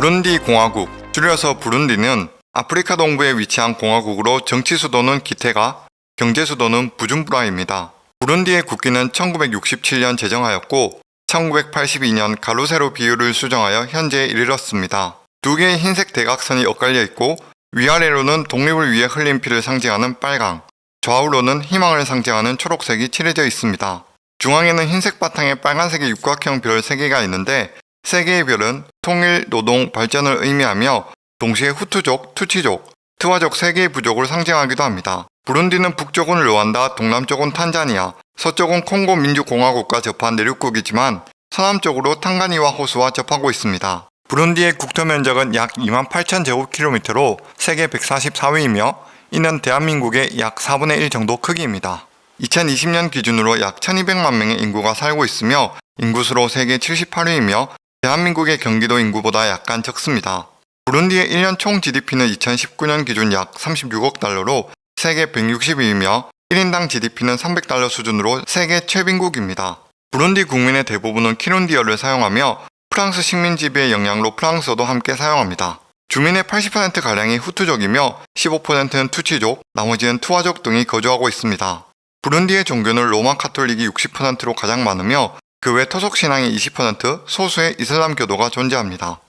부룬디 공화국, 줄여서 부룬디는 아프리카 동부에 위치한 공화국으로 정치 수도는 기테가, 경제 수도는 부준부라입니다. 부룬디의 국기는 1967년 제정하였고 1982년 가로세로 비율을 수정하여 현재에 이르렀습니다. 두 개의 흰색 대각선이 엇갈려 있고 위아래로는 독립을 위해 흘린 피를 상징하는 빨강, 좌우로는 희망을 상징하는 초록색이 칠해져 있습니다. 중앙에는 흰색 바탕에 빨간색의 육각형 별 3개가 있는데 3개의 별은 통일, 노동, 발전을 의미하며 동시에 후투족, 투치족, 트와족 3개의 부족을 상징하기도 합니다. 부룬디는 북쪽은 르완다, 동남쪽은 탄자니아, 서쪽은 콩고 민주공화국과 접한 내륙국이지만 서남쪽으로 탕가니와 호수와 접하고 있습니다. 부룬디의 국토 면적은 약 2만 8천 제곱킬로미터로 세계 144위이며 이는 대한민국의 약 4분의 1 정도 크기입니다. 2020년 기준으로 약 1200만 명의 인구가 살고 있으며 인구수로 세계 78위이며 대한민국의 경기도 인구보다 약간 적습니다. 부룬디의 1년 총 GDP는 2019년 기준 약 36억 달러로 세계 160위이며 1인당 GDP는 300달러 수준으로 세계 최빈국입니다. 부룬디 국민의 대부분은 키룬디어를 사용하며 프랑스 식민 지배의 영향로 프랑스어도 함께 사용합니다. 주민의 80%가량이 후투족이며 15%는 투치족, 나머지는 투아족 등이 거주하고 있습니다. 부룬디의 종교는 로마 카톨릭이 60%로 가장 많으며 그 외 토속 신앙이 20%, 소수의 이슬람 교도가 존재합니다.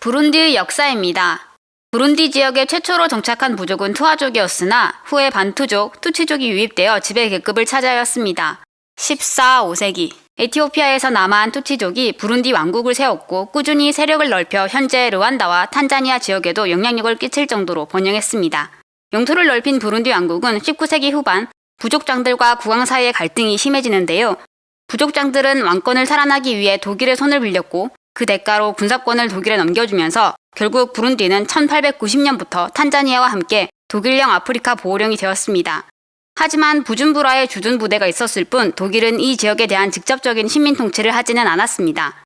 부룬디의 역사입니다. 부룬디 지역에 최초로 정착한 부족은 투아족이었으나 후에 반투족, 투치족이 유입되어 지배 계급을 차지하였습니다. 14, 5세기 에티오피아에서 남아한 투치족이 부룬디 왕국을 세웠고 꾸준히 세력을 넓혀 현재 르완다와 탄자니아 지역에도 영향력을 끼칠 정도로 번영했습니다. 영토를 넓힌 부룬디 왕국은 19세기 후반 부족장들과 국왕 사이의 갈등이 심해지는데요. 부족장들은 왕권을 살아나기 위해 독일의 손을 빌렸고 그 대가로 군사권을 독일에 넘겨주면서 결국 부룬디는 1890년부터 탄자니아와 함께 독일령 아프리카 보호령이 되었습니다. 하지만 부준부라의 주둔 부대가 있었을 뿐 독일은 이 지역에 대한 직접적인 식민 통치를 하지는 않았습니다.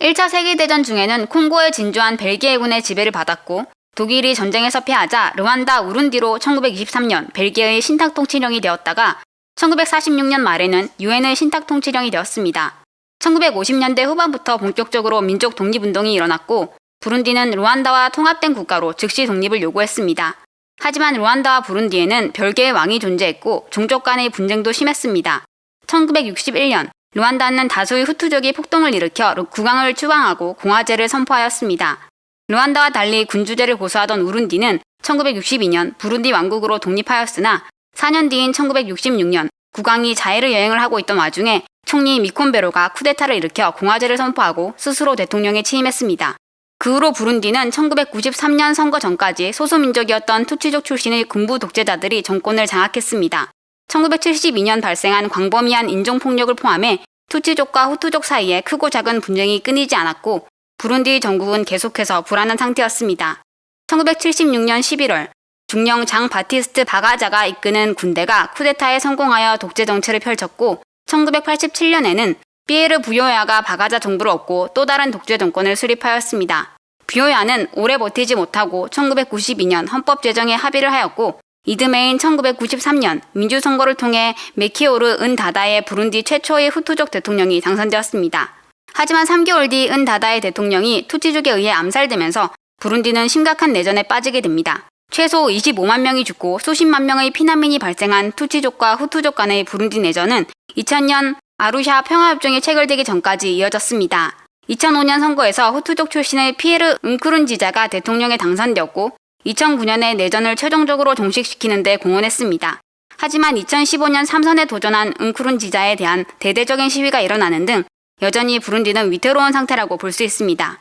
1차 세계대전 중에는 콩고에 진주한 벨기에군의 지배를 받았고 독일이 전쟁에서 패하자 르완다 우룬디로 1923년 벨기에의 신탁 통치령이 되었다가 1946년 말에는 유엔의 신탁 통치령이 되었습니다. 1950년대 후반부터 본격적으로 민족 독립운동이 일어났고 부룬디는 루안다와 통합된 국가로 즉시 독립을 요구했습니다. 하지만 루안다와 부룬디에는 별개의 왕이 존재했고 종족 간의 분쟁도 심했습니다. 1961년 루안다는 다수의 후투족이 폭동을 일으켜 국왕을 추방하고 공화제를 선포하였습니다. 루안다와 달리 군주제를 고수하던 우룬디는 1962년 부룬디 왕국으로 독립하였으나 4년 뒤인 1966년 국왕이 자해를 여행을 하고 있던 와중에 총리 미콘베로가 쿠데타를 일으켜 공화제를 선포하고 스스로 대통령에 취임했습니다. 그 후로 부룬디는 1993년 선거 전까지 소수민족이었던 투치족 출신의 군부 독재자들이 정권을 장악했습니다. 1972년 발생한 광범위한 인종폭력을 포함해 투치족과 후투족 사이에 크고 작은 분쟁이 끊이지 않았고 부룬디 정국은 계속해서 불안한 상태였습니다. 1976년 11월 중령 장 바티스트 바가자가 이끄는 군대가 쿠데타에 성공하여 독재 정치를 펼쳤고 1987년에는 피에르 부요야가 바가자 정부를 얻고 또 다른 독재 정권을 수립하였습니다. 부요야는 오래 버티지 못하고 1992년 헌법 제정에 합의를 하였고 이듬해인 1993년 민주선거를 통해 메키오르 은 다다의 부룬디 최초의 후투족 대통령이 당선되었습니다. 하지만 3개월 뒤 은 다다의 대통령이 투치족에 의해 암살되면서 부룬디는 심각한 내전에 빠지게 됩니다. 최소 25만 명이 죽고 수십만 명의 피난민이 발생한 투치족과 후투족 간의 부룬디 내전은 2000년 아루샤 평화협정이 체결되기 전까지 이어졌습니다. 2005년 선거에서 후투족 출신의 피에르 응크룬지자가 대통령에 당선되었고 2009년에 내전을 최종적으로 종식시키는 데 공헌했습니다. 하지만 2015년 3선에 도전한 응크룬지자에 대한 대대적인 시위가 일어나는 등 여전히 부룬디는 위태로운 상태라고 볼 수 있습니다.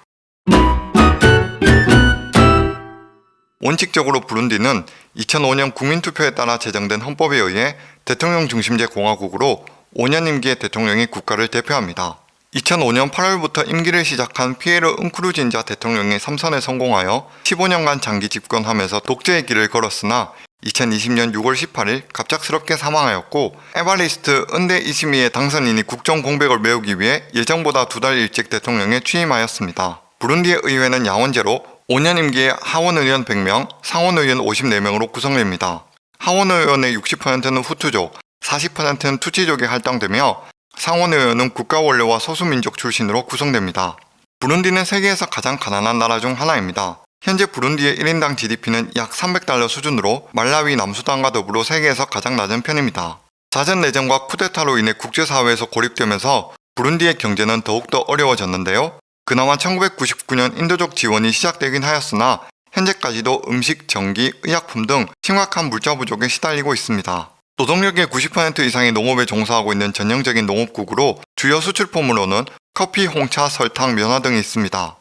원칙적으로 부룬디는 2005년 국민투표에 따라 제정된 헌법에 의해 대통령 중심제 공화국으로 5년 임기의 대통령이 국가를 대표합니다. 2005년 8월부터 임기를 시작한 피에르 은크루진자 대통령이 3선에 성공하여 15년간 장기 집권하면서 독재의 길을 걸었으나 2020년 6월 18일 갑작스럽게 사망하였고 에바리스트 은데 이시미의 당선인이 국정 공백을 메우기 위해 예정보다 두 달 일찍 대통령에 취임하였습니다. 부룬디의 의회는 야원제로 5년 임기의 하원 의원 100명, 상원 의원 54명으로 구성됩니다. 하원 의원의 60%는 후투족, 40%는 투치족이 할당되며 상원 의원은 국가 원료와 소수민족 출신으로 구성됩니다. 부룬디는 세계에서 가장 가난한 나라 중 하나입니다. 현재 부룬디의 1인당 GDP는 약 300달러 수준으로 말라위, 남수단과 더불어 세계에서 가장 낮은 편입니다. 자전 내전과 쿠데타로 인해 국제사회에서 고립되면서 부룬디의 경제는 더욱더 어려워졌는데요. 그나마 1999년 인도적 지원이 시작되긴 하였으나 현재까지도 음식, 전기, 의약품 등 심각한 물자 부족에 시달리고 있습니다. 노동력의 90% 이상이 농업에 종사하고 있는 전형적인 농업국으로 주요 수출품으로는 커피, 홍차, 설탕, 면화 등이 있습니다.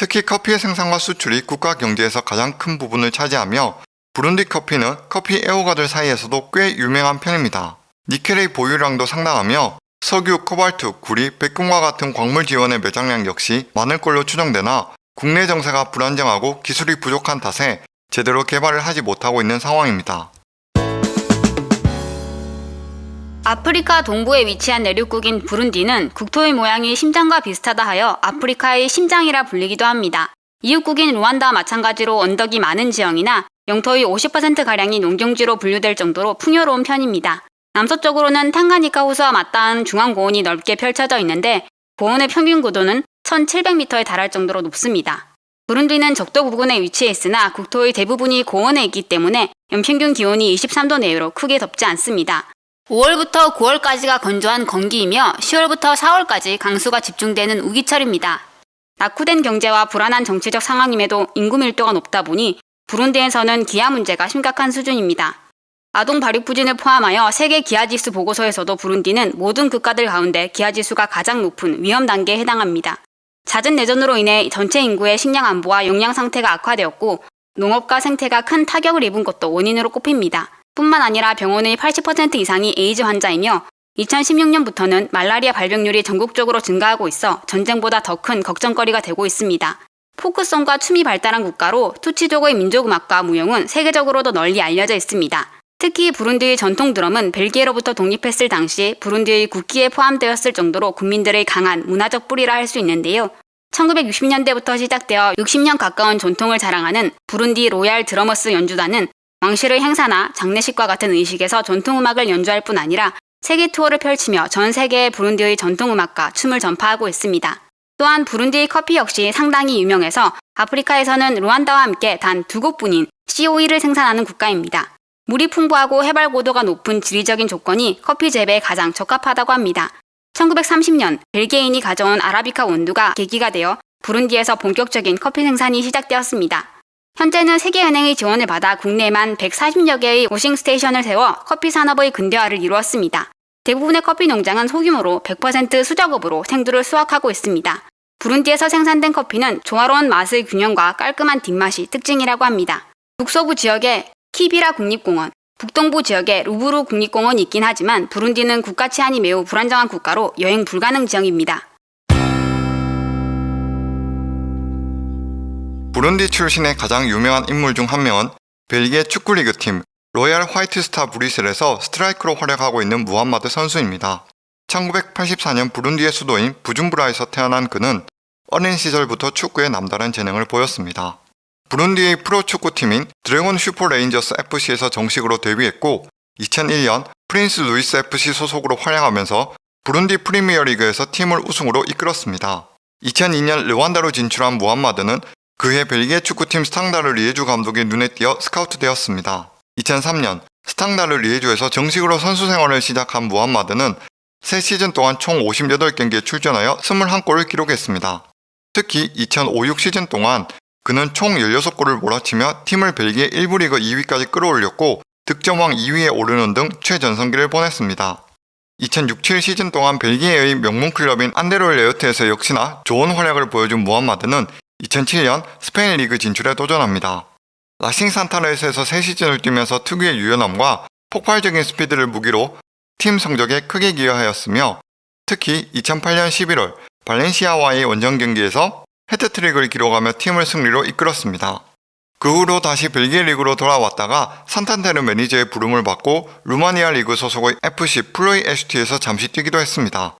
특히 커피의 생산과 수출이 국가 경제에서 가장 큰 부분을 차지하며 부룬디 커피는 커피 애호가들 사이에서도 꽤 유명한 편입니다. 니켈의 보유량도 상당하며 석유, 코발트, 구리, 백금과 같은 광물 지원의 매장량 역시 많을 걸로 추정되나 국내 정세가 불안정하고 기술이 부족한 탓에 제대로 개발을 하지 못하고 있는 상황입니다. 아프리카 동부에 위치한 내륙국인 부룬디는 국토의 모양이 심장과 비슷하다 하여 아프리카의 심장이라 불리기도 합니다. 이웃국인 루안다와 마찬가지로 언덕이 많은 지형이나 영토의 50%가량이 농경지로 분류될 정도로 풍요로운 편입니다. 남서쪽으로는 탕가니카 호수와 맞닿은 중앙고원이 넓게 펼쳐져 있는데 고원의 평균 고도는 1700m에 달할 정도로 높습니다. 부룬디는 적도 부근에 위치해 있으나 국토의 대부분이 고원에 있기 때문에 연평균 기온이 23도 내외로 크게 덥지 않습니다. 5월부터 9월까지가 건조한 건기이며 10월부터 4월까지 강수가 집중되는 우기철입니다. 낙후된 경제와 불안한 정치적 상황임에도 인구 밀도가 높다 보니 부룬디에서는 기아 문제가 심각한 수준입니다. 아동 발육 부진을 포함하여 세계 기아지수 보고서에서도 부룬디는 모든 국가들 가운데 기아지수가 가장 높은 위험 단계에 해당합니다. 잦은 내전으로 인해 전체 인구의 식량 안보와 영양 상태가 악화되었고 농업과 생태가 큰 타격을 입은 것도 원인으로 꼽힙니다. 뿐만 아니라 병원의 80% 이상이 에이즈 환자이며 2016년부터는 말라리아 발병률이 전국적으로 증가하고 있어 전쟁보다 더 큰 걱정거리가 되고 있습니다. 포크송과 춤이 발달한 국가로 투치족의 민족음악과 무용은 세계적으로도 널리 알려져 있습니다. 특히 부룬디의 전통 드럼은 벨기에로부터 독립했을 당시 부룬디의 국기에 포함되었을 정도로 국민들의 강한 문화적 뿌리라 할 수 있는데요. 1960년대부터 시작되어 60년 가까운 전통을 자랑하는 부룬디 로얄 드러머스 연주단은 왕실의 행사나 장례식과 같은 의식에서 전통음악을 연주할 뿐 아니라 세계 투어를 펼치며 전 세계의 부룬디의 전통음악과 춤을 전파하고 있습니다. 또한 부룬디의 커피 역시 상당히 유명해서 아프리카에서는 르완다와 함께 단 두 곳뿐인 COE를 생산하는 국가입니다. 물이 풍부하고 해발 고도가 높은 지리적인 조건이 커피 재배에 가장 적합하다고 합니다. 1930년 벨기에인이 가져온 아라비카 원두가 계기가 되어 부룬디에서 본격적인 커피 생산이 시작되었습니다. 현재는 세계은행의 지원을 받아 국내에만 140여 개의 워싱 스테이션을 세워 커피 산업의 근대화를 이루었습니다. 대부분의 커피 농장은 소규모로 100% 수작업으로 생두를 수확하고 있습니다. 부룬디에서 생산된 커피는 조화로운 맛의 균형과 깔끔한 뒷맛이 특징이라고 합니다. 북서부 지역에 키비라 국립공원, 북동부 지역에 루부부 국립공원이 있긴 하지만 부룬디는 국가 치안이 매우 불안정한 국가로 여행 불가능 지역입니다. 부룬디 출신의 가장 유명한 인물 중 한 명은 벨기에 축구리그 팀 로얄 화이트스타 브뤼셀에서 스트라이커로 활약하고 있는 무함마드 선수입니다. 1984년 부룬디의 수도인 부줌부라에서 태어난 그는 어린 시절부터 축구에 남다른 재능을 보였습니다. 부룬디의 프로축구팀인 드래곤 슈퍼 레인저스 FC에서 정식으로 데뷔했고 2001년 프린스 루이스 FC 소속으로 활약하면서 부룬디 프리미어리그에서 팀을 우승으로 이끌었습니다. 2002년 르완다로 진출한 무함마드는 그해 벨기에 축구팀 스탕다르 리에주 감독의 눈에 띄어 스카우트되었습니다. 2003년 스탕다르 리에주에서 정식으로 선수 생활을 시작한 무함마드는 3시즌 동안 총 58경기에 출전하여 21골을 기록했습니다. 특히 2005-6 시즌 동안 그는 총 16골을 몰아치며 팀을 벨기에 1부 리그 2위까지 끌어올렸고 득점왕 2위에 오르는 등 최전성기를 보냈습니다. 2006-7 시즌 동안 벨기에의 명문 클럽인 안데를레흐트에서 역시나 좋은 활약을 보여준 무함마드는 2007년 스페인 리그 진출에 도전합니다. 라싱 산탄데르에서 3시즌을 뛰면서 특유의 유연함과 폭발적인 스피드를 무기로 팀 성적에 크게 기여하였으며 특히 2008년 11월 발렌시아와의 원정 경기에서 해트트릭을 기록하며 팀을 승리로 이끌었습니다. 그 후로 다시 벨기에 리그로 돌아왔다가 산탄데르 매니저의 부름을 받고 루마니아 리그 소속의 FC 플로이에슈티에서 잠시 뛰기도 했습니다.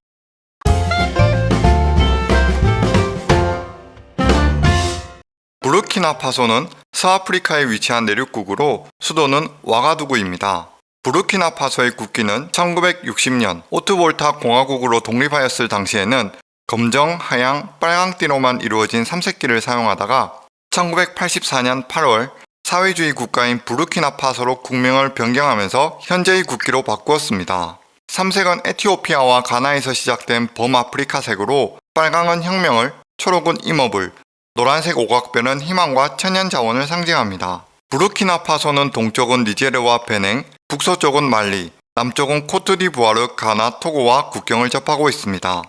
부르키나파소는 서아프리카에 위치한 내륙국으로 수도는 와가두구입니다. 부르키나파소의 국기는 1960년 오트볼타 공화국으로 독립하였을 당시에는 검정, 하양, 빨강띠로만 이루어진 삼색기를 사용하다가 1984년 8월 사회주의 국가인 부르키나파소로 국명을 변경하면서 현재의 국기로 바꾸었습니다. 삼색은 에티오피아와 가나에서 시작된 범아프리카색으로 빨강은 혁명을, 초록은 임업을, 노란색 오각별은 희망과 천연 자원을 상징합니다. 부르키나파소는 동쪽은 니제르와 베냉, 북서쪽은 말리, 남쪽은 코트디부아르, 가나, 토고와 국경을 접하고 있습니다.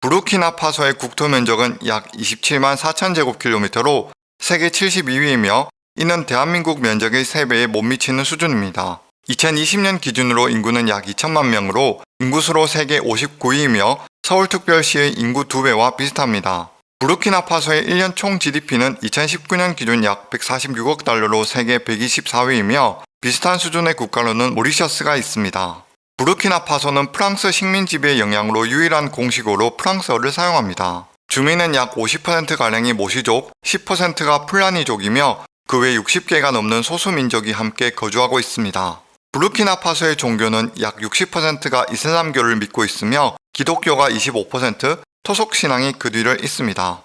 부르키나파소의 국토 면적은 약 27만 4천 제곱킬로미터로 세계 72위이며 이는 대한민국 면적의 3배에 못 미치는 수준입니다. 2020년 기준으로 인구는 약 2천만 명으로 인구수로 세계 59위이며 서울특별시의 인구 2배와 비슷합니다. 부르키나파소의 1년 총 GDP는 2019년 기준 약 146억 달러로 세계 124위이며 비슷한 수준의 국가로는 모리셔스가 있습니다. 부르키나파소는 프랑스 식민 지배의 영향으로 유일한 공식어로 프랑스어를 사용합니다. 주민은 약 50%가량이 모시족, 10%가 플라니족이며 그 외 60개가 넘는 소수민족이 함께 거주하고 있습니다. 부르키나파소의 종교는 약 60%가 이슬람교를 믿고 있으며 기독교가 25%, 토속 신앙이 그 뒤를 잇습니다.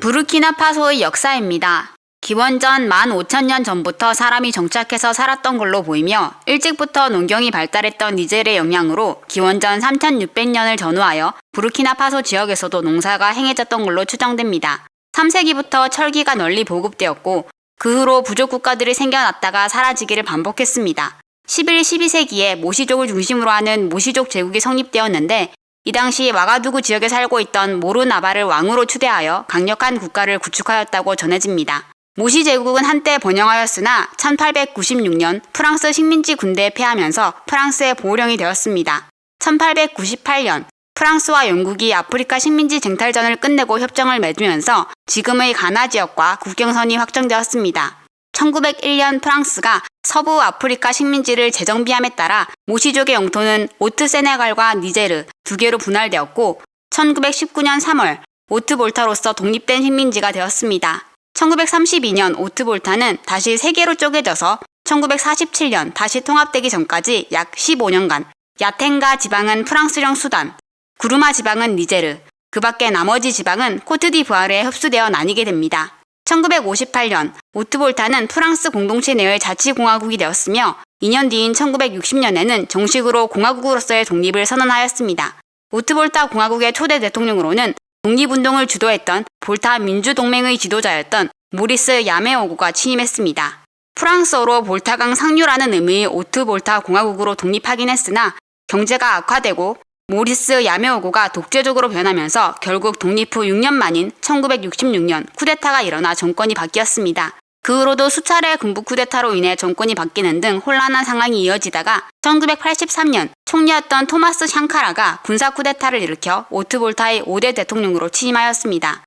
부르키나파소의 역사입니다. 기원전 15,000년 전부터 사람이 정착해서 살았던 걸로 보이며 일찍부터 농경이 발달했던 니젤의 영향으로 기원전 3,600년을 전후하여 부르키나파소 지역에서도 농사가 행해졌던 걸로 추정됩니다. 3세기부터 철기가 널리 보급되었고 그 후로 부족 국가들이 생겨났다가 사라지기를 반복했습니다. 11, 12세기에 모시족을 중심으로 하는 모시족 제국이 성립되었는데 이 당시 와가두구 지역에 살고 있던 모로나바를 왕으로 추대하여 강력한 국가를 구축하였다고 전해집니다. 모시 제국은 한때 번영하였으나 1896년 프랑스 식민지 군대에 패하면서 프랑스의 보호령이 되었습니다. 1898년 프랑스와 영국이 아프리카 식민지 쟁탈전을 끝내고 협정을 맺으면서 지금의 가나 지역과 국경선이 확정되었습니다. 1901년 프랑스가 서부 아프리카 식민지를 재정비함에 따라 모시족의 영토는 오트 세네갈과 니제르 두 개로 분할되었고 1919년 3월 오트 볼타로서 독립된 식민지가 되었습니다. 1932년 오트 볼타는 다시 세 개로 쪼개져서 1947년 다시 통합되기 전까지 약 15년간 야텐가 지방은 프랑스령 수단, 구르마 지방은 니제르, 그 밖에 나머지 지방은 코트디부아르에 흡수되어 나뉘게 됩니다. 1958년 오트볼타는 프랑스 공동체 내의 자치공화국이 되었으며 2년 뒤인 1960년에는 정식으로 공화국으로서의 독립을 선언하였습니다. 오트볼타 공화국의 초대 대통령으로는 독립운동을 주도했던 볼타 민주동맹의 지도자였던 모리스 야메오고가 취임했습니다. 프랑스어로 볼타강 상류라는 의미의 오트볼타 공화국으로 독립하긴 했으나 경제가 악화되고 모리스 야메오고가 독재적으로 변하면서 결국 독립 후 6년 만인 1966년 쿠데타가 일어나 정권이 바뀌었습니다. 그 후로도 수차례 군부 쿠데타로 인해 정권이 바뀌는 등 혼란한 상황이 이어지다가 1983년 총리였던 토마스 상카라가 군사 쿠데타를 일으켜 오트볼타의 5대 대통령으로 취임하였습니다.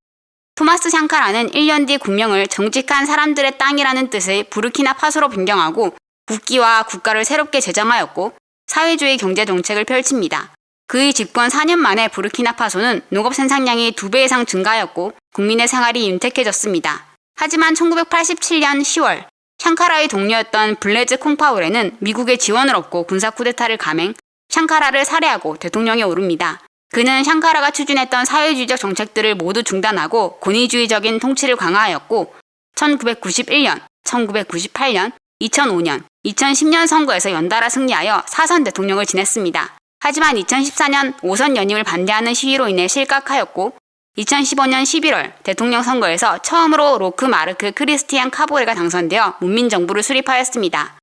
토마스 샹카라는 1년 뒤 국명을 정직한 사람들의 땅이라는 뜻의 부르키나 파소로 변경하고 국기와 국가를 새롭게 제정하였고 사회주의 경제 정책을 펼칩니다. 그의 집권 4년 만에 부르키나파소는 농업 생산량이 2배 이상 증가하였고 국민의 생활이 윤택해졌습니다. 하지만 1987년 10월 샹카라의 동료였던 블레즈 콩파울에는 미국의 지원을 얻고 군사 쿠데타를 감행, 샹카라를 살해하고 대통령에 오릅니다. 그는 샹카라가 추진했던 사회주의적 정책들을 모두 중단하고 권위주의적인 통치를 강화하였고 1991년, 1998년, 2005년, 2010년 선거에서 연달아 승리하여 사선 대통령을 지냈습니다. 하지만 2014년 5선 연임을 반대하는 시위로 인해 실각하였고 2015년 11월 대통령 선거에서 처음으로 로크 마르크 크리스티안 카보레가 당선되어 문민정부를 수립하였습니다.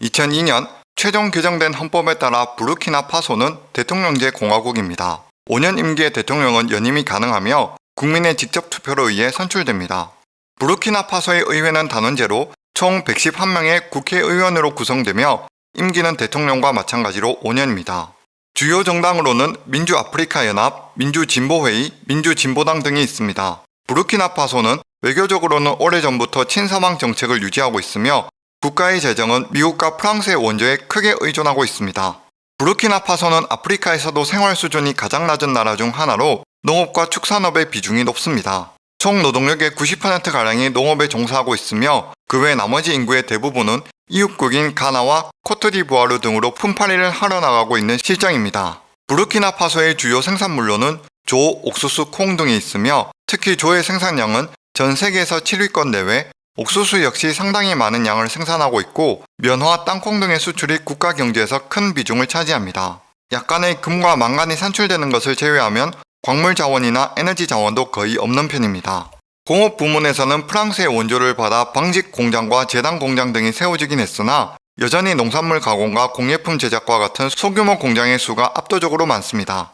2002년 최종 개정된 헌법에 따라 부르키나파소는 대통령제 공화국입니다. 5년 임기의 대통령은 연임이 가능하며 국민의 직접 투표로 의해 선출됩니다. 부르키나파소의 의회는 단원제로 총 111명의 국회의원으로 구성되며 임기는 대통령과 마찬가지로 5년입니다. 주요 정당으로는 민주아프리카연합, 민주진보회의, 민주진보당 등이 있습니다. 부르키나파소는 외교적으로는 오래전부터 친서방 정책을 유지하고 있으며 국가의 재정은 미국과 프랑스의 원조에 크게 의존하고 있습니다. 부르키나파소는 아프리카에서도 생활 수준이 가장 낮은 나라 중 하나로 농업과 축산업의 비중이 높습니다. 총 노동력의 90%가량이 농업에 종사하고 있으며 그 외 나머지 인구의 대부분은 이웃국인 가나와 코트디부아르 등으로 품팔이를 하러 나가고 있는 실정입니다. 부르키나파소의 주요 생산물로는 조, 옥수수, 콩 등이 있으며 특히 조의 생산량은 전 세계에서 7위권 내외, 옥수수 역시 상당히 많은 양을 생산하고 있고 면화, 땅콩 등의 수출이 국가 경제에서 큰 비중을 차지합니다. 약간의 금과 망간이 산출되는 것을 제외하면 광물 자원이나 에너지 자원도 거의 없는 편입니다. 공업 부문에서는 프랑스의 원조를 받아 방직 공장과 제당 공장 등이 세워지긴 했으나 여전히 농산물 가공과 공예품 제작과 같은 소규모 공장의 수가 압도적으로 많습니다.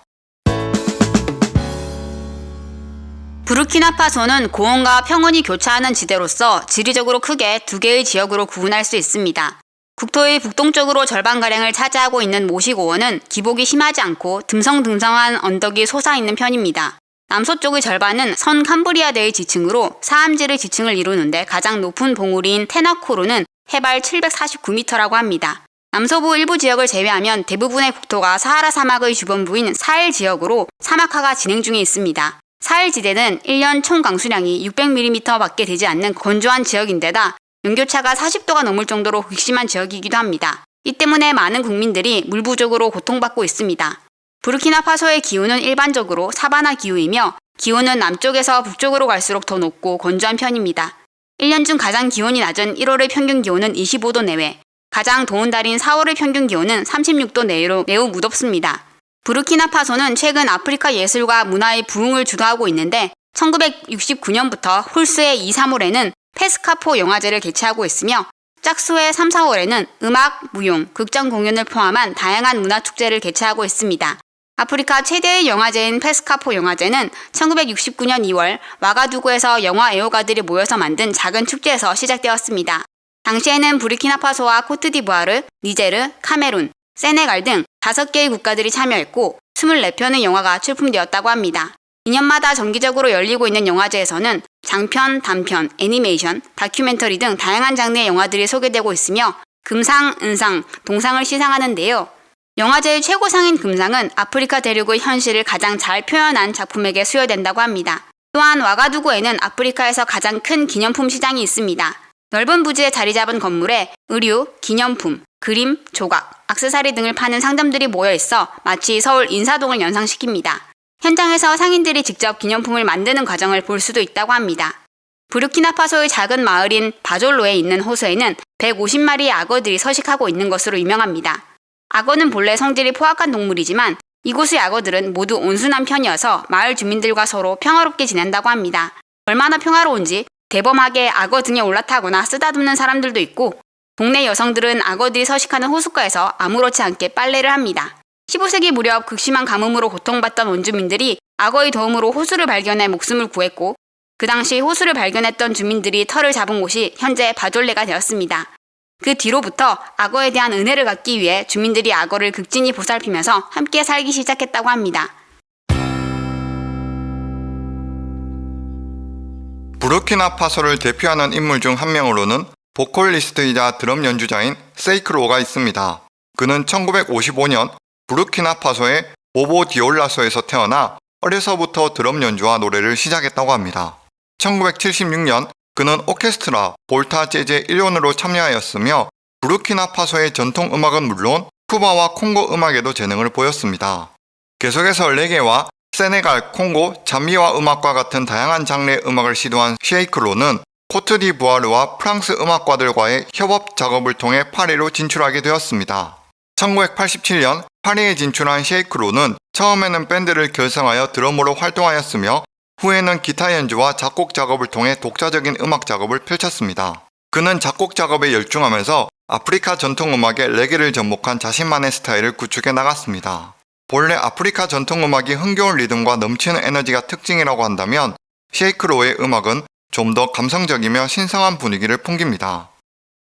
부르키나파소는 고온과 평원이 교차하는 지대로서 지리적으로 크게 두 개의 지역으로 구분할 수 있습니다. 국토의 북동쪽으로 절반가량을 차지하고 있는 모시고원은 기복이 심하지 않고 듬성듬성한 언덕이 솟아있는 편입니다. 남서쪽의 절반은 선 캄브리아대의 지층으로 사암지의 지층을 이루는데 가장 높은 봉우리인 테나코르는 해발 749m라고 합니다. 남서부 일부 지역을 제외하면 대부분의 국토가 사하라 사막의 주변부인 사헬 지역으로 사막화가 진행 중에 있습니다. 사헬 지대는 1년 총 강수량이 600mm 밖에 되지 않는 건조한 지역인데다 연교차가 40도가 넘을 정도로 극심한 지역이기도 합니다. 이 때문에 많은 국민들이 물 부족으로 고통받고 있습니다. 부르키나파소의 기후는 일반적으로 사바나 기후이며 기온은 남쪽에서 북쪽으로 갈수록 더 높고 건조한 편입니다. 1년 중 가장 기온이 낮은 1월의 평균 기온은 25도 내외, 가장 더운 달인 4월의 평균 기온은 36도 내외로 매우 무덥습니다. 부르키나파소는 최근 아프리카 예술과 문화의 부흥을 주도하고 있는데 1969년부터 홀스의 2, 3월에는 페스카포 영화제를 개최하고 있으며 짝수의 3, 4월에는 음악, 무용, 극장 공연을 포함한 다양한 문화축제를 개최하고 있습니다. 아프리카 최대의 영화제인 페스카포 영화제는 1969년 2월 와가두구에서 영화 애호가들이 모여서 만든 작은 축제에서 시작되었습니다. 당시에는 부르키나파소와 코트디부아르, 니제르, 카메룬, 세네갈 등 5개의 국가들이 참여했고 24편의 영화가 출품되었다고 합니다. 2년마다 정기적으로 열리고 있는 영화제에서는 장편, 단편, 애니메이션, 다큐멘터리 등 다양한 장르의 영화들이 소개되고 있으며 금상, 은상, 동상을 시상하는데요. 영화제의 최고상인 금상은 아프리카 대륙의 현실을 가장 잘 표현한 작품에게 수여된다고 합니다. 또한 와가두구에는 아프리카에서 가장 큰 기념품 시장이 있습니다. 넓은 부지에 자리 잡은 건물에 의류, 기념품, 그림, 조각, 악세사리 등을 파는 상점들이 모여 있어 마치 서울 인사동을 연상시킵니다. 현장에서 상인들이 직접 기념품을 만드는 과정을 볼 수도 있다고 합니다. 부르키나파소의 작은 마을인 바졸로에 있는 호수에는 150마리의 악어들이 서식하고 있는 것으로 유명합니다. 악어는 본래 성질이 포악한 동물이지만 이곳의 악어들은 모두 온순한 편이어서 마을 주민들과 서로 평화롭게 지낸다고 합니다. 얼마나 평화로운지 대범하게 악어 등에 올라타거나 쓰다듬는 사람들도 있고 동네 여성들은 악어들이 서식하는 호숫가에서 아무렇지 않게 빨래를 합니다. 15세기 무렵 극심한 가뭄으로 고통받던 원주민들이 악어의 도움으로 호수를 발견해 목숨을 구했고 그 당시 호수를 발견했던 주민들이 털을 잡은 곳이 현재 바졸레가 되었습니다. 그 뒤로부터 악어에 대한 은혜를 갖기 위해 주민들이 악어를 극진히 보살피면서 함께 살기 시작했다고 합니다. 부르키나파소를 대표하는 인물 중 한 명으로는 보컬리스트이자 드럼 연주자인 세이크로가 있습니다. 그는 1955년 부르키나파소의 보보 디올라소에서 태어나 어려서부터 드럼 연주와 노래를 시작했다고 합니다. 1976년 그는 오케스트라 볼타 재즈 1원으로 참여하였으며 부르키나파소의 전통 음악은 물론 쿠바와 콩고 음악에도 재능을 보였습니다. 계속해서 레게와 세네갈, 콩고, 잠비와 음악과 같은 다양한 장르의 음악을 시도한 쉐이크로는 코트디부아르와 프랑스 음악가들과의 협업 작업을 통해 파리로 진출하게 되었습니다. 1987년 파리에 진출한 쉐이크로는 처음에는 밴드를 결성하여 드럼으로 활동하였으며 후에는 기타 연주와 작곡 작업을 통해 독자적인 음악 작업을 펼쳤습니다. 그는 작곡 작업에 열중하면서 아프리카 전통 음악의 레게를 접목한 자신만의 스타일을 구축해 나갔습니다. 본래 아프리카 전통 음악이 흥겨운 리듬과 넘치는 에너지가 특징이라고 한다면 쉐이크로의 음악은 좀 더 감성적이며 신성한 분위기를 풍깁니다.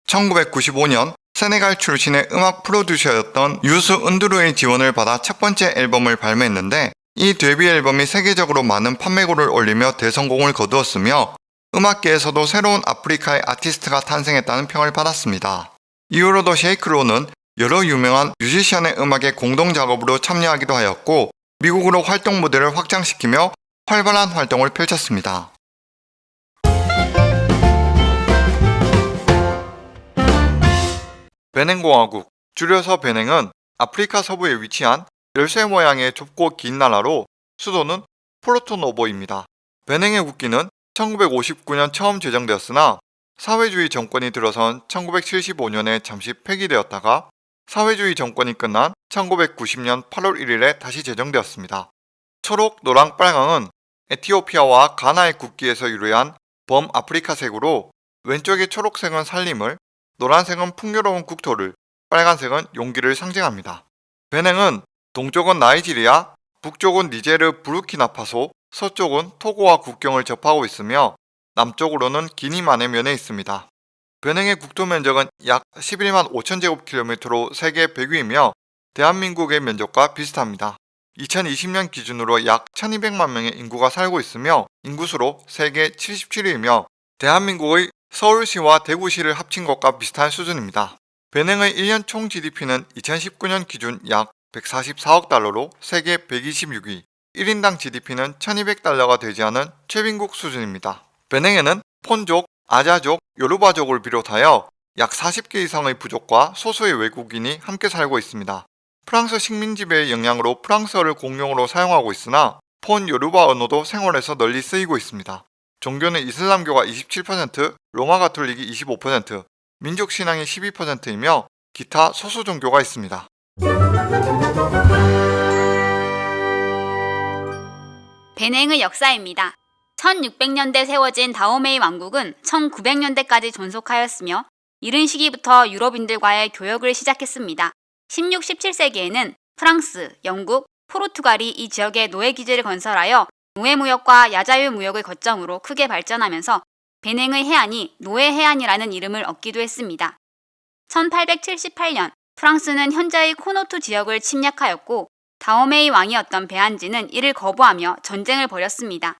1995년 세네갈 출신의 음악 프로듀서였던 유수 은두루의 지원을 받아 첫 번째 앨범을 발매했는데 이 데뷔 앨범이 세계적으로 많은 판매고를 올리며 대성공을 거두었으며 음악계에서도 새로운 아프리카의 아티스트가 탄생했다는 평을 받았습니다. 이후로도 쉐이크로는 여러 유명한 뮤지션의 음악에 공동작업으로 참여하기도 하였고 미국으로 활동 무대를 확장시키며 활발한 활동을 펼쳤습니다. 베냉공화국, 줄여서 베냉은 아프리카 서부에 위치한 열쇠 모양의 좁고 긴 나라로 수도는 포르토노보입니다. 베냉의 국기는 1959년 처음 제정되었으나 사회주의 정권이 들어선 1975년에 잠시 폐기되었다가 사회주의 정권이 끝난 1990년 8월 1일에 다시 제정되었습니다. 초록, 노랑, 빨강은 에티오피아와 가나의 국기에서 유래한 범아프리카색으로 왼쪽의 초록색은 살림을, 노란색은 풍요로운 국토를, 빨간색은 용기를 상징합니다. 베냉은 동쪽은 나이지리아, 북쪽은 니제르 부르키나파소, 서쪽은 토고와 국경을 접하고 있으며 남쪽으로는 기니만의 면에 있습니다. 베냉의 국토 면적은 약 11만 5천 제곱킬로미터로 세계 100위이며 대한민국의 면적과 비슷합니다. 2020년 기준으로 약 1200만 명의 인구가 살고 있으며 인구수로 세계 77위이며 대한민국의 서울시와 대구시를 합친 것과 비슷한 수준입니다. 베냉의 1년 총 GDP는 2019년 기준 약 144억 달러로 세계 126위, 1인당 GDP는 1200달러가 되지 않은 최빈국 수준입니다. 베냉에는 폰족, 아자족, 요르바족을 비롯하여 약 40개 이상의 부족과 소수의 외국인이 함께 살고 있습니다. 프랑스 식민 지 배의 영향으로 프랑스어를 공용어로 사용하고 있으나 폰 요르바 언어도 생활에서 널리 쓰이고 있습니다. 종교는 이슬람교가 27%, 로마 가톨릭이 25%, 민족 신앙이 12%이며 기타 소수 종교가 있습니다. 베냉의 역사입니다. 1600년대 세워진 다오메이 왕국은 1900년대까지 존속하였으며 이른 시기부터 유럽인들과의 교역을 시작했습니다. 16, 17세기에는 프랑스, 영국, 포르투갈이 이 지역에 노예 기지를 건설하여 노예 무역과 야자유 무역을 거점으로 크게 발전하면서 베냉의 해안이 노예 해안이라는 이름을 얻기도 했습니다. 1878년 프랑스는 현재의 코토누 지역을 침략하였고 다오메이 왕이었던 베안진은 이를 거부하며 전쟁을 벌였습니다.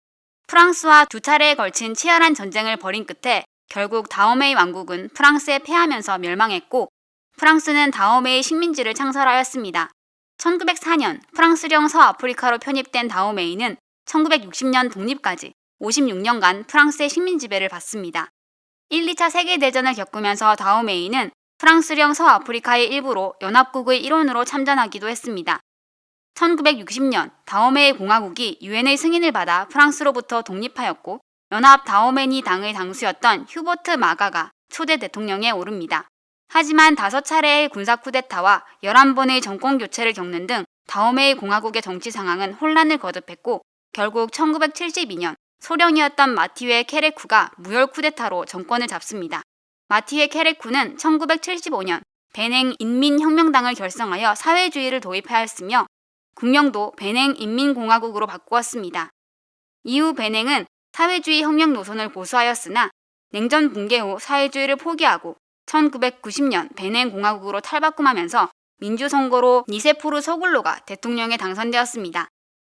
프랑스와 두 차례에 걸친 치열한 전쟁을 벌인 끝에 결국 다오메이 왕국은 프랑스에 패하면서 멸망했고 프랑스는 다오메이 식민지를 창설하였습니다. 1904년 프랑스령 서아프리카로 편입된 다오메이는 1960년 독립까지 56년간 프랑스의 식민 지배를 받습니다. 1, 2차 세계대전을 겪으면서 다오메이는 프랑스령 서아프리카의 일부로 연합국의 일원으로 참전하기도 했습니다. 1960년 다오메이 공화국이 유엔의 승인을 받아 프랑스로부터 독립하였고 연합 다오메니 당의 당수였던 휴버트 마가가 초대 대통령에 오릅니다. 하지만 다섯 차례의 군사 쿠데타와 11번의 정권 교체를 겪는 등 다오메이 공화국의 정치 상황은 혼란을 거듭했고 결국 1972년 소령이었던 마티웨 케레쿠가 무혈 쿠데타로 정권을 잡습니다. 마티웨 케레쿠는 1975년 베냉 인민혁명당을 결성하여 사회주의를 도입하였으며 국명도 베냉 인민공화국으로 바꾸었습니다. 이후 베냉은 사회주의 혁명 노선을 고수하였으나 냉전 붕괴 후 사회주의를 포기하고 1990년 베냉 공화국으로 탈바꿈하면서 민주 선거로 니세포르 소글로가 대통령에 당선되었습니다.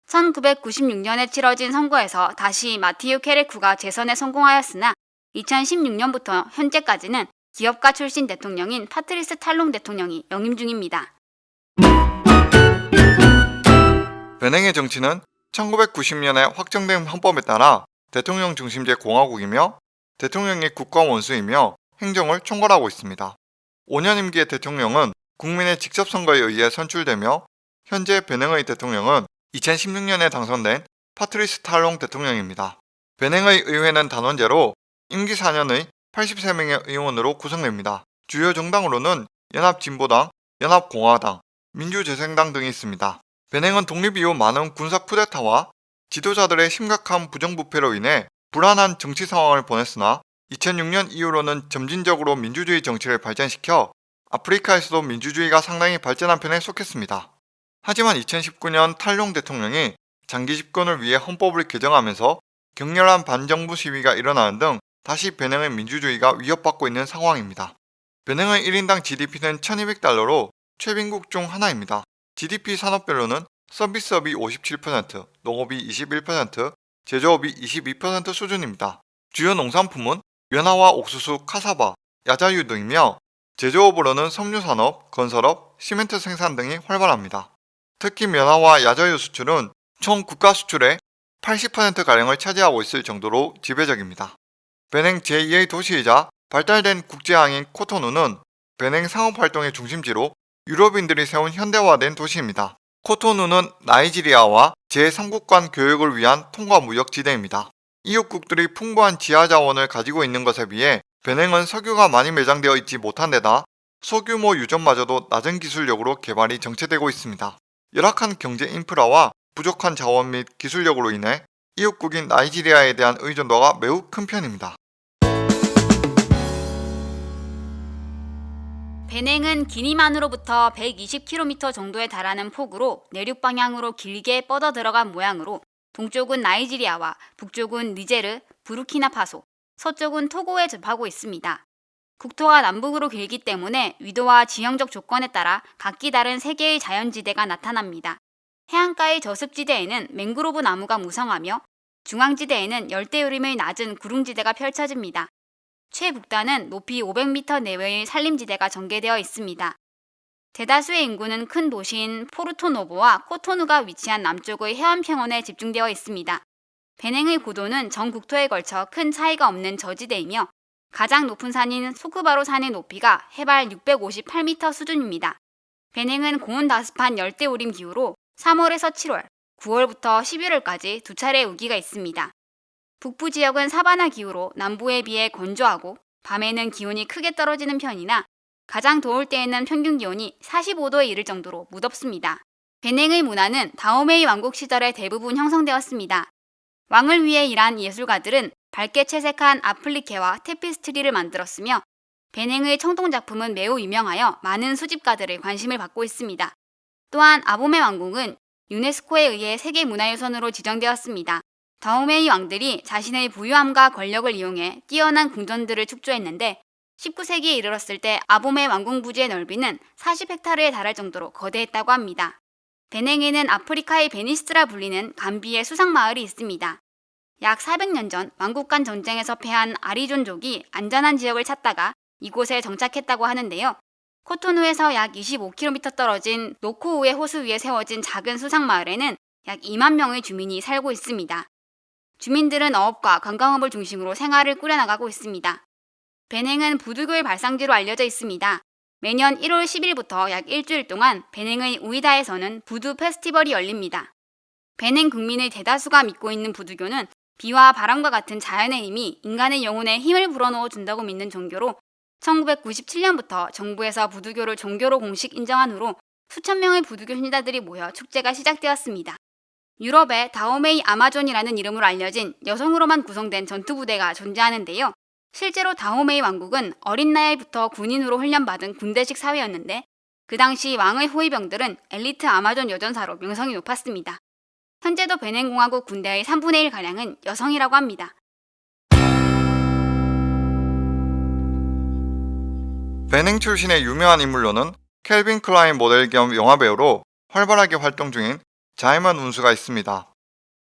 1996년에 치러진 선거에서 다시 마티유 케레쿠가 재선에 성공하였으나 2016년부터 현재까지는 기업가 출신 대통령인 파트리스 탈롱 대통령이 연임 중입니다. 베냉의 정치는 1990년에 확정된 헌법에 따라 대통령 중심제 공화국이며 대통령이 국가 원수이며 행정을 총괄하고 있습니다. 5년 임기의 대통령은 국민의 직접 선거에 의해 선출되며 현재 베냉의 대통령은 2016년에 당선된 파트리스 탈롱 대통령입니다. 베냉의 의회는 단원제로 임기 4년의 83명의 의원으로 구성됩니다. 주요 정당으로는 연합진보당, 연합공화당, 민주재생당 등이 있습니다. 베냉은 독립 이후 많은 군사 쿠데타와 지도자들의 심각한 부정부패로 인해 불안한 정치 상황을 보냈으나 2006년 이후로는 점진적으로 민주주의 정치를 발전시켜 아프리카에서도 민주주의가 상당히 발전한 편에 속했습니다. 하지만 2019년 탈룡 대통령이 장기 집권을 위해 헌법을 개정하면서 격렬한 반정부 시위가 일어나는 등 다시 베냉의 민주주의가 위협받고 있는 상황입니다. 베냉의 1인당 GDP는 1200달러로 최빈국 중 하나입니다. GDP 산업별로는 서비스업이 57%, 농업이 21%, 제조업이 22% 수준입니다. 주요 농산품은 연화와 옥수수, 카사바, 야자유 등이며 제조업으로는 섬유산업, 건설업, 시멘트 생산 등이 활발합니다. 특히 면화와 야자유 수출은 총 국가 수출의 80%가량을 차지하고 있을 정도로 지배적입니다. 베냉 제2의 도시이자 발달된 국제항인 코토누는 베냉 상업활동의 중심지로 유럽인들이 세운 현대화된 도시입니다. 코토누는 나이지리아와 제3국 간 교역을 위한 통과 무역 지대입니다. 이웃국들이 풍부한 지하 자원을 가지고 있는 것에 비해 베냉은 석유가 많이 매장되어 있지 못한 데다 소규모 유전마저도 낮은 기술력으로 개발이 정체되고 있습니다. 열악한 경제 인프라와 부족한 자원 및 기술력으로 인해 이웃국인 나이지리아에 대한 의존도가 매우 큰 편입니다. 베냉은 기니만으로부터 120km 정도에 달하는 폭으로 내륙 방향으로 길게 뻗어 들어간 모양으로 동쪽은 나이지리아와 북쪽은 니제르, 부르키나파소, 서쪽은 토고에 접하고 있습니다. 국토가 남북으로 길기 때문에 위도와 지형적 조건에 따라 각기 다른 세 개의 자연지대가 나타납니다. 해안가의 저습지대에는 맹그로브 나무가 무성하며 중앙지대에는 열대우림의 낮은 구릉지대가 펼쳐집니다. 최북단은 높이 500m 내외의 산림지대가 전개되어 있습니다. 대다수의 인구는 큰 도시인 포르토노보와 코토누가 위치한 남쪽의 해안평원에 집중되어 있습니다. 베냉의 고도는 전 국토에 걸쳐 큰 차이가 없는 저지대이며 가장 높은 산인 소크바로 산의 높이가 해발 658m 수준입니다. 베냉은 고온다습한 열대우림 기후로 3월에서 7월, 9월부터 11월까지 두 차례 우기가 있습니다. 북부 지역은 사바나 기후로 남부에 비해 건조하고 밤에는 기온이 크게 떨어지는 편이나 가장 더울 때에는 평균 기온이 45도에 이를 정도로 무덥습니다. 베냉의 문화는 다오메이 왕국 시절에 대부분 형성되었습니다. 왕을 위해 일한 예술가들은 밝게 채색한 아플리케와 테피스트리를 만들었으며 베냉의 청동 작품은 매우 유명하여 많은 수집가들의 관심을 받고 있습니다. 또한 아보메 왕궁은 유네스코에 의해 세계문화유산으로 지정되었습니다. 다오메이 왕들이 자신의 부유함과 권력을 이용해 뛰어난 궁전들을 축조했는데 19세기에 이르렀을 때 아보메 왕궁 부지의 넓이는 40헥타르에 달할 정도로 거대했다고 합니다. 베냉에는 아프리카의 베니스라 불리는 감비의 수상마을이 있습니다. 약 400년 전 왕국 간 전쟁에서 패한 아리존족이 안전한 지역을 찾다가 이곳에 정착했다고 하는데요. 코토누에서 약 25km 떨어진 노코우의 호수 위에 세워진 작은 수상마을에는 약 2만 명의 주민이 살고 있습니다. 주민들은 어업과 관광업을 중심으로 생활을 꾸려나가고 있습니다. 베냉은 부두교의 발상지로 알려져 있습니다. 매년 1월 10일부터 약 일주일 동안 베냉의 우이다에서는 부두 페스티벌이 열립니다. 베냉 국민의 대다수가 믿고 있는 부두교는 비와 바람과 같은 자연의 힘이 인간의 영혼에 힘을 불어넣어 준다고 믿는 종교로 1997년부터 정부에서 부두교를 종교로 공식 인정한 후로 수천 명의 부두교 신자들이 모여 축제가 시작되었습니다. 유럽에 다오메이 아마존이라는 이름으로 알려진 여성으로만 구성된 전투부대가 존재하는데요. 실제로 다오메이 왕국은 어린 나이부터 군인으로 훈련받은 군대식 사회였는데 그 당시 왕의 호위병들은 엘리트 아마존 여전사로 명성이 높았습니다. 현재도 베냉공화국 군대의 3분의 1가량은 여성이라고 합니다. 베냉 출신의 유명한 인물로는 캘빈 클라인 모델 겸 영화배우로 활발하게 활동 중인 자이먼 운수가 있습니다.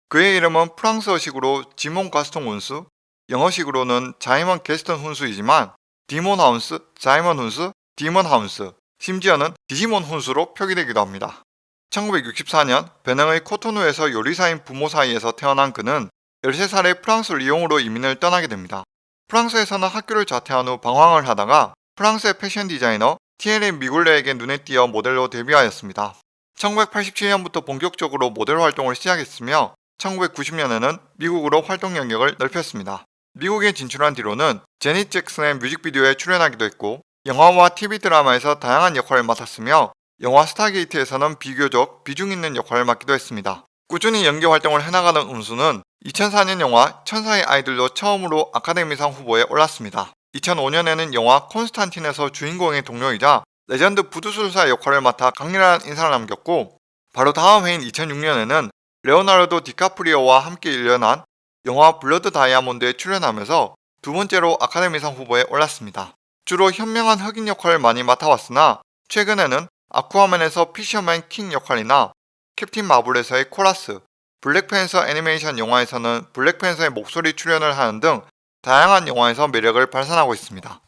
그의 이름은 프랑스어식으로 지몬 가스통 운수, 영어식으로는 자이먼 게스턴 훈수이지만 디몬 하운스, 자이먼 훈수, 디먼 하운스, 심지어는 디시몬 훈수로 표기되기도 합니다. 1964년 베냉의 코토누에서 요리사인 부모 사이에서 태어난 그는 13살에 프랑스 리옹으로 이민을 떠나게 됩니다. 프랑스에서는 학교를 자퇴한 후 방황을 하다가 프랑스의 패션 디자이너 티에리 뮈글러에게 눈에 띄어 모델로 데뷔하였습니다. 1987년부터 본격적으로 모델 활동을 시작했으며 1990년에는 미국으로 활동 영역을 넓혔습니다. 미국에 진출한 뒤로는 자넷 잭슨의 뮤직비디오에 출연하기도 했고 영화와 TV 드라마에서 다양한 역할을 맡았으며 영화 스타게이트에서는 비교적 비중 있는 역할을 맡기도 했습니다. 꾸준히 연기 활동을 해나가는 운수는 2004년 영화 천사의 아이들로 처음으로 아카데미상 후보에 올랐습니다. 2005년에는 영화 콘스탄틴에서 주인공의 동료이자 레전드 부두술사 역할을 맡아 강렬한 인상을 남겼고 바로 다음 해인 2006년에는 레오나르도 디카프리오와 함께 열연한 영화 블러드 다이아몬드에 출연하면서 두 번째로 아카데미상 후보에 올랐습니다. 주로 현명한 흑인 역할을 많이 맡아왔으나 최근에는 아쿠아맨에서 피셔맨 킹 역할이나 캡틴 마블에서의 코라스, 블랙팬서 애니메이션 영화에서는 블랙팬서의 목소리 출연을 하는 등 다양한 영화에서 매력을 발산하고 있습니다.